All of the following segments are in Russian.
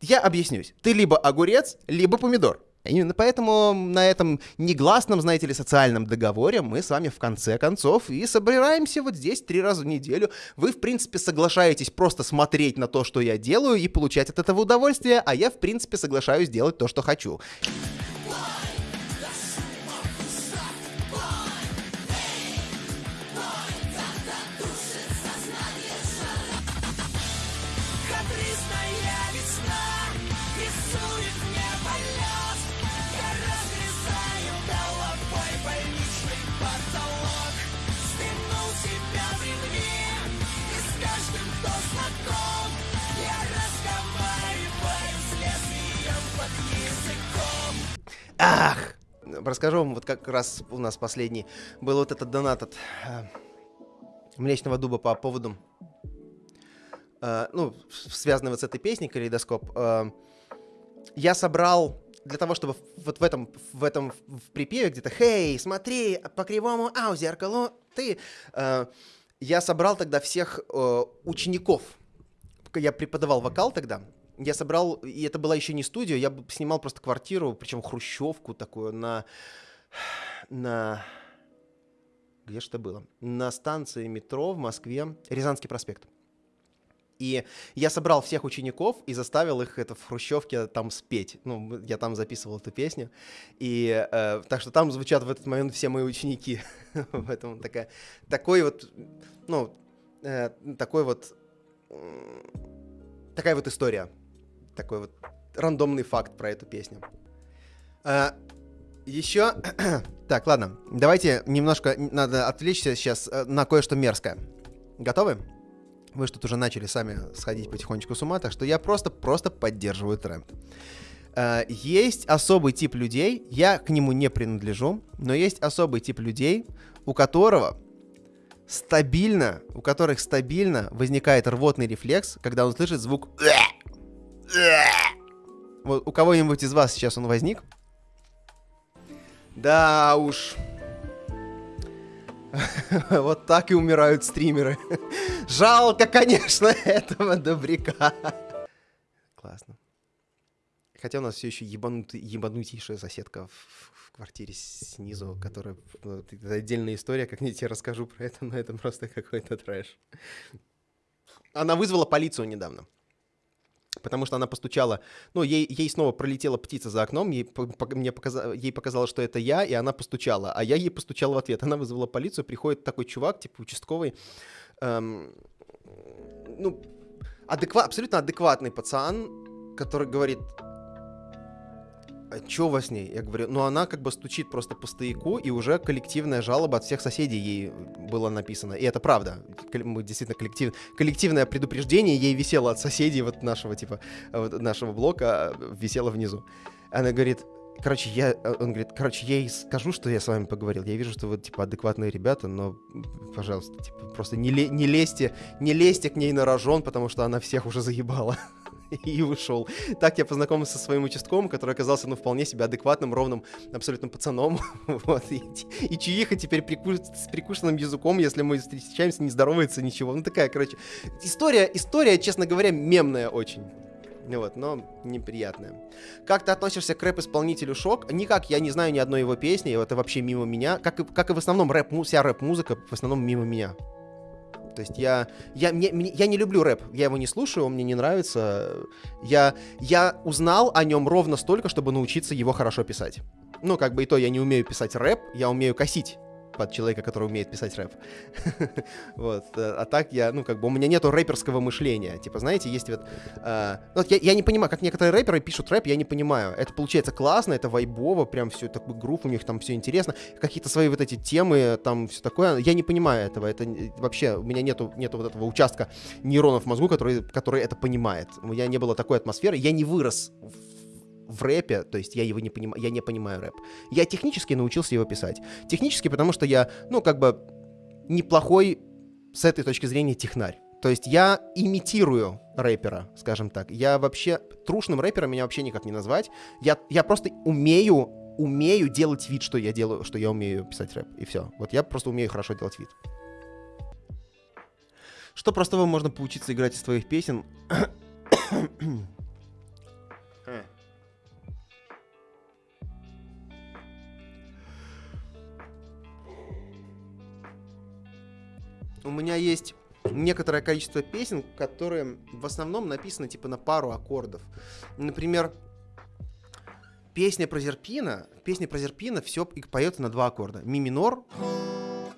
я объяснюсь. Ты либо огурец, либо помидор. Именно поэтому на этом негласном, знаете ли, социальном договоре мы с вами в конце концов и собираемся вот здесь три раза в неделю. Вы, в принципе, соглашаетесь просто смотреть на то, что я делаю, и получать от этого удовольствие, а я, в принципе, соглашаюсь делать то, что хочу. Расскажу вам, вот как раз у нас последний был вот этот донат от э, Млечного Дуба по поводу, э, ну, связанный вот с этой песней «Калейдоскоп». Э, я собрал для того, чтобы вот в этом, в этом в припеве где-то «Хей, смотри, по кривому ау, зеркалу ты...» э, Я собрал тогда всех э, учеников. Я преподавал вокал тогда, я собрал, и это была еще не студия, я снимал просто квартиру, причем хрущевку такую на... на... Где это было? На станции метро в Москве, Рязанский проспект. И я собрал всех учеников и заставил их это в хрущевке там спеть. Ну, я там записывал эту песню. И э, так что там звучат в этот момент все мои ученики. в этом такая, такой вот, ну, э, такой вот, м, такая вот история такой вот рандомный факт про эту песню. А, еще... так, ладно. Давайте немножко... Надо отвлечься сейчас э, на кое-что мерзкое. Готовы? Вы что-то уже начали сами сходить потихонечку с ума, так что я просто-просто поддерживаю тренд. А, есть особый тип людей, я к нему не принадлежу, но есть особый тип людей, у которого стабильно, у которых стабильно возникает рвотный рефлекс, когда он слышит звук вот у кого-нибудь из вас сейчас он возник? Да уж. Вот так и умирают стримеры. Жалко, конечно, этого добряка. Классно. Хотя у нас все еще ебанутый, ебанутейшая соседка в, в квартире снизу, которая... ну, это отдельная история, как я тебе расскажу про это, но это просто какой-то трэш. Она вызвала полицию недавно. Потому что она постучала, ну, ей, ей снова пролетела птица за окном, ей, по- мне показа- ей показалось, что это я, и она постучала, а я ей постучал в ответ. Она вызвала полицию, приходит такой чувак, типа участковый, эм, ну, адеква- абсолютно адекватный пацан, который говорит, а чё у вас с ней? Я говорю, ну она как бы стучит просто по стояку, и уже коллективная жалоба от всех соседей ей было написано. И это правда. Мы действительно коллектив... коллективное предупреждение ей висело от соседей вот нашего типа, вот нашего блока, а, висело внизу. Она говорит, короче, я, э, он говорит, короче, я ей скажу, что я с вами поговорил. Я вижу, что вы, типа, адекватные ребята, но, пожалуйста, типа, просто не, не лезьте, не лезьте к ней на рожон, потому что она всех уже заебала. И ушел. Так я познакомился со своим участковым, который оказался, ну, вполне себе адекватным, ровным, абсолютно пацаном. Вот. И, и чуиха теперь прикус- с прикушенным языком, если мы встречаемся, не здоровается, ничего. Ну, такая, короче, история, история, честно говоря, мемная очень. Вот, но неприятная. Как ты относишься к рэп-исполнителю Шок? Никак, я не знаю ни одной его песни, это вообще мимо меня. Как и, как и в основном рэп, вся рэп-музыка в основном мимо меня. То есть я, я, мне- мне- я не люблю рэп, я его не слушаю, он мне не нравится. Я, я узнал о нем ровно столько, чтобы научиться его хорошо писать. Ну, как бы и то, я не умею писать рэп, я умею косить под человека, который умеет писать рэп. Вот. э, А так я, ну, как бы у меня нету рэперского мышления. Типа, знаете, есть вот... э, ну, вот я, я не понимаю, как некоторые рэперы пишут рэп, я не понимаю. Это получается классно, это вайбово, прям все такой грув, у них там все интересно. Какие-то свои вот эти темы, там все такое. Я не понимаю этого. Это вообще, у меня нету, нету вот этого участка нейронов в мозгу, который, который это понимает. У меня не было такой атмосферы. Я не вырос в, в рэпе, то есть я его не понимаю, я не понимаю рэп. Я технически научился его писать. Технически, потому что я, ну, как бы неплохой с этой точки зрения технарь. То есть я имитирую рэпера, скажем так. Я вообще трушным рэпером меня вообще никак не назвать. Я, я просто умею, умею делать вид, что я делаю, что я умею писать рэп. И все. Вот я просто умею хорошо делать вид. Что простого можно поучиться играть из твоих песен? У меня есть некоторое количество песен, которые в основном написаны типа на пару аккордов. Например, песня про Зерпина, песня про Зерпина все поется на два аккорда. Ми минор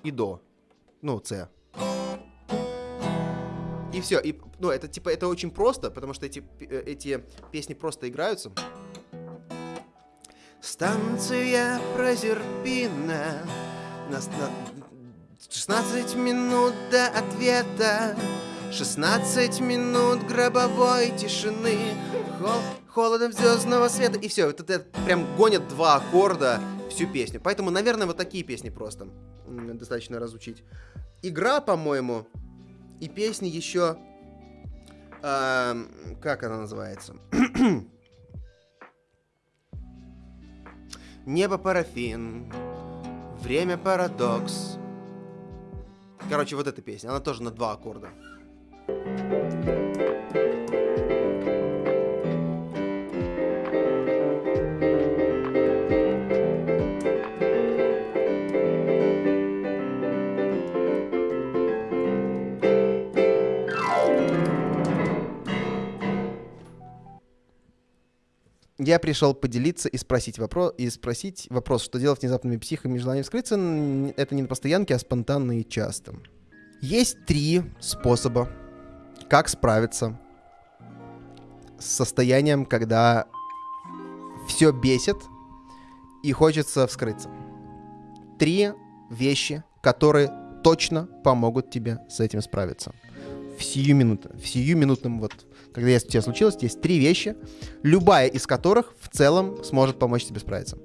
и до. Ну, С. И все. И, ну, это типа это очень просто, потому что эти, э, эти песни просто играются. Станция Прозерпина. Нас- на- 16 минут до ответа. 16 минут гробовой тишины. Хол- холодом звездного света. И все. Это, это прям гонят два аккорда всю песню. Поэтому, наверное, вот такие песни просто достаточно разучить. Игра, по-моему, и песни еще... эм, как она называется? Небо парафин, время парадокс. Короче, вот эта песня, она тоже на два аккорда. Я пришел поделиться и спросить вопрос, и спросить вопрос, что делать с внезапными психами и желанием скрыться, н- это не на постоянке, а спонтанно и часто. Есть три способа, как справиться с состоянием, когда все бесит и хочется вскрыться. Три вещи, которые точно помогут тебе с этим справиться. В сию минуту, в сию минутном вот, когда у тебя случилось, есть три вещи, любая из которых в целом сможет помочь тебе справиться.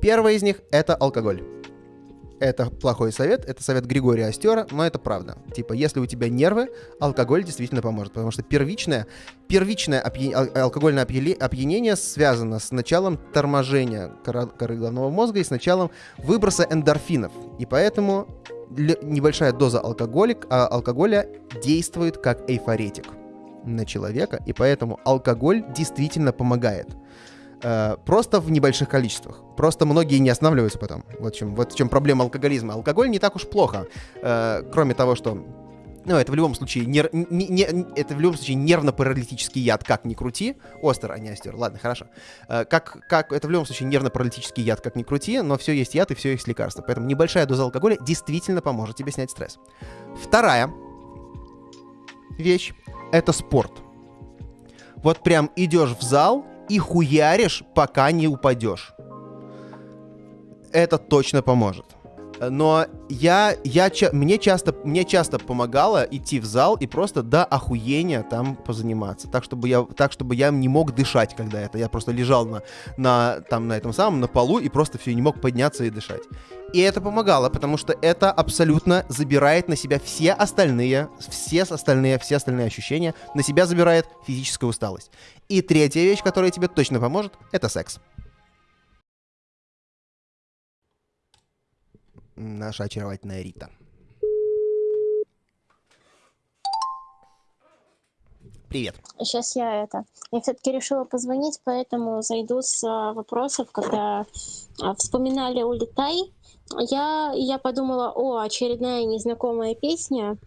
Первая из них — это алкоголь. Это плохой совет, это совет Григория Остера, но это правда. Типа, если у тебя нервы, алкоголь действительно поможет, потому что первичное, первичное опья- ал- алкогольное опьянение связано с началом торможения коры головного мозга и с началом выброса эндорфинов. И поэтому небольшая доза алкоголик, а, алкоголя действует как эйфоретик на человека, и поэтому алкоголь действительно помогает. Э, Просто в небольших количествах. Просто многие не останавливаются потом. Вот в чем, вот в чем проблема алкоголизма. Алкоголь не так уж плохо. Э, Кроме того, что ну, это в любом случае, нер- не- не- это в любом случае нервно-паралитический яд, как ни крути. Остер, а не остер. Ладно, хорошо. Э, Как, как, это в любом случае нервно-паралитический яд, как ни крути, но все есть яд и все есть лекарство. Поэтому небольшая доза алкоголя действительно поможет тебе снять стресс. Вторая вещь — это спорт. Вот прям идешь в зал и хуяришь, пока не упадешь. Это точно поможет. Но я, я, мне, часто, мне часто помогало идти в зал и просто до охуения там позаниматься. Так, чтобы я, так, чтобы я не мог дышать, когда это. Я просто лежал на, на, там, на этом самом, на полу и просто все, не мог подняться и дышать. И это помогало, потому что это абсолютно забирает на себя все остальные, все остальные, все остальные ощущения, на себя забирает физическая усталость. И третья вещь, которая тебе точно поможет, это секс. Наша очаровательная Рита. Привет. Сейчас я это. Я все-таки решила позвонить, поэтому зайду с а, вопросов, когда а, вспоминали «Улетай». Я, я подумала, о, очередная незнакомая песня.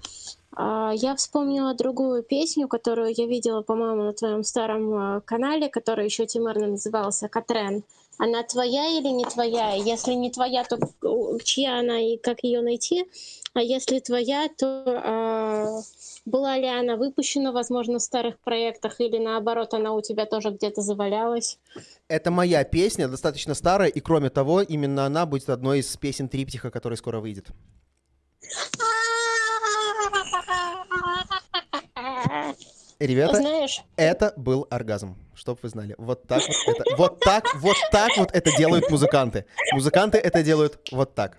А, Я вспомнила другую песню, которую я видела, по-моему, на твоем старом а, канале, который еще темарно назывался «Катрен». Она твоя или не твоя? Если не твоя, то э, чья она и как ее найти? А если твоя, то а, была ли она выпущена, возможно, в старых проектах, или наоборот, она у тебя тоже где-то завалялась? Это моя песня, достаточно старая, и кроме того, именно она будет одной из песен триптиха, который скоро выйдет. Ребята, Знаешь, это был оргазм, чтоб вы знали. Вот так вот это, вот так, вот так вот это делают музыканты. Музыканты это делают вот так.